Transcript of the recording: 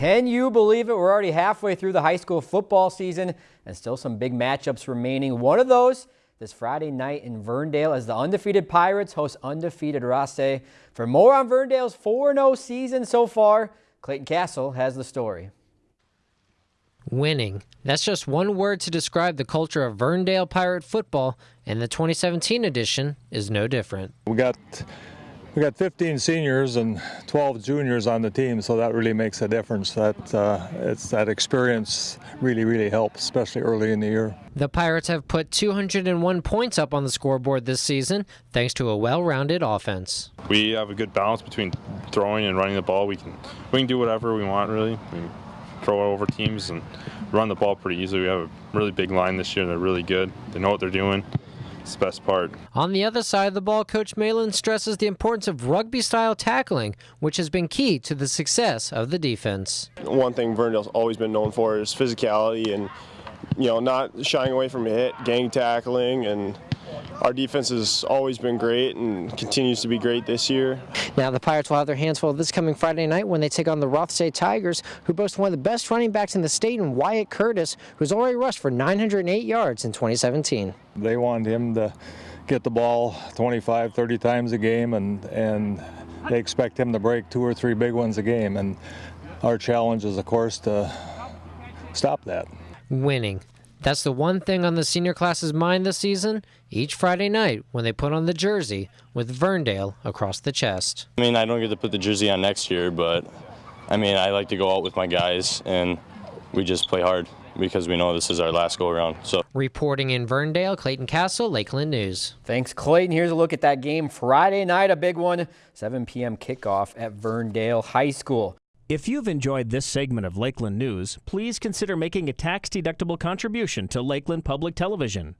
Can you believe it? We're already halfway through the high school football season and still some big matchups remaining. One of those this Friday night in Verndale as the undefeated Pirates host undefeated Rothsay. For more on Verndale's 4-0 season so far, Clayton Castle has the story. Winning. That's just one word to describe the culture of Verndale Pirate football, and the 2017 edition is no different. We got we got 15 seniors and 12 juniors on the team, so that really makes a difference. That uh, it's that experience really, really helps, especially early in the year. The Pirates have put 201 points up on the scoreboard this season, thanks to a well-rounded offense. We have a good balance between throwing and running the ball. We can we can do whatever we want, really. We throw over teams and run the ball pretty easily. We have a really big line this year. They're really good. They know what they're doing. It's the best part. On the other side of the ball, Coach Malin stresses the importance of rugby style tackling, which has been key to the success of the defense. One thing Verndale's always been known for is physicality and you know not shying away from a hit, gang tackling and our defense has always been great and continues to be great this year. Now the Pirates will have their hands full this coming Friday night when they take on the Rothsay Tigers, who boast one of the best running backs in the state in Wyatt Curtis, who's already rushed for 908 yards in 2017. They want him to get the ball 25, 30 times a game, and and they expect him to break two or three big ones a game. And our challenge is, of course, to stop that. Winning. That's the one thing on the senior class's mind this season each Friday night when they put on the jersey with Verndale across the chest. I mean, I don't get to put the jersey on next year, but I mean, I like to go out with my guys and we just play hard because we know this is our last go around. So reporting in Verndale, Clayton Castle, Lakeland News. Thanks, Clayton. Here's a look at that game Friday night, a big one, 7 p.m. kickoff at Verndale High School. If you've enjoyed this segment of Lakeland News, please consider making a tax-deductible contribution to Lakeland Public Television.